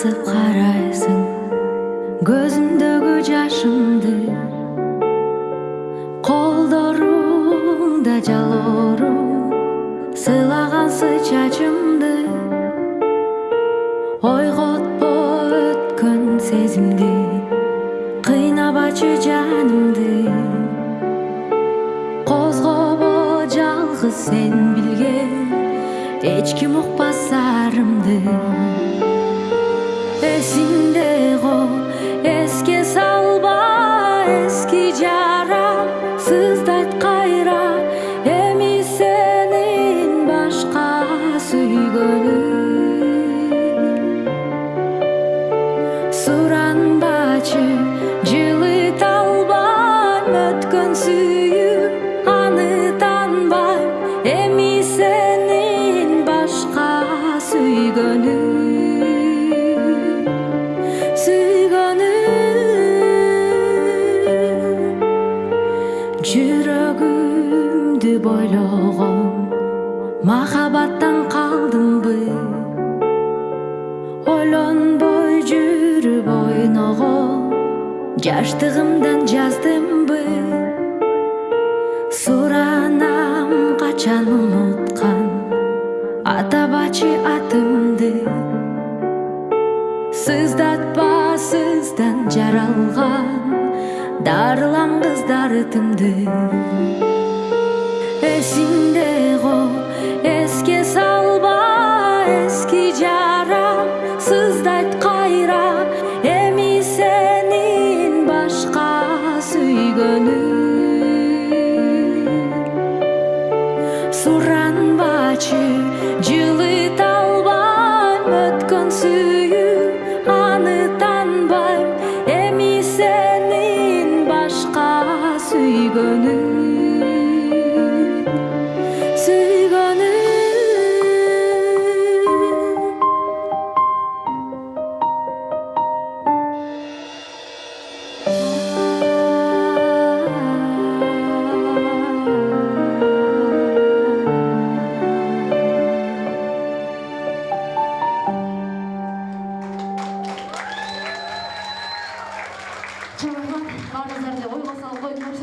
басып қарайсың көзімдөгү жашымды колдоруңда жалоору сыйлагансың чачымды ойготпо өткөн сезимди кыйнабачы жанымды козгобо жалгыз сен билген эч ким укпас сарымды эски жарам сыздайт кайра эми сенин башка сүйгөнүм суранбачы жылыта албайм өткөн сүйүп аны таанбайм эми сенин башка сүйгөнүм жүрөгүмдү бойлогон махабаттан калдымбы ойлонбой жүрүп ойногон жаштыгымдан жаздымбы суранам качан унуткан атабачы атымды сыздатпа сыздан жаралган дарылангыз yardımdı Esimde o eski salba eski cara Sızdayt kayra emi senin başka süygönü Suran bacı Чырымның бағыздарда ой қосалып қойып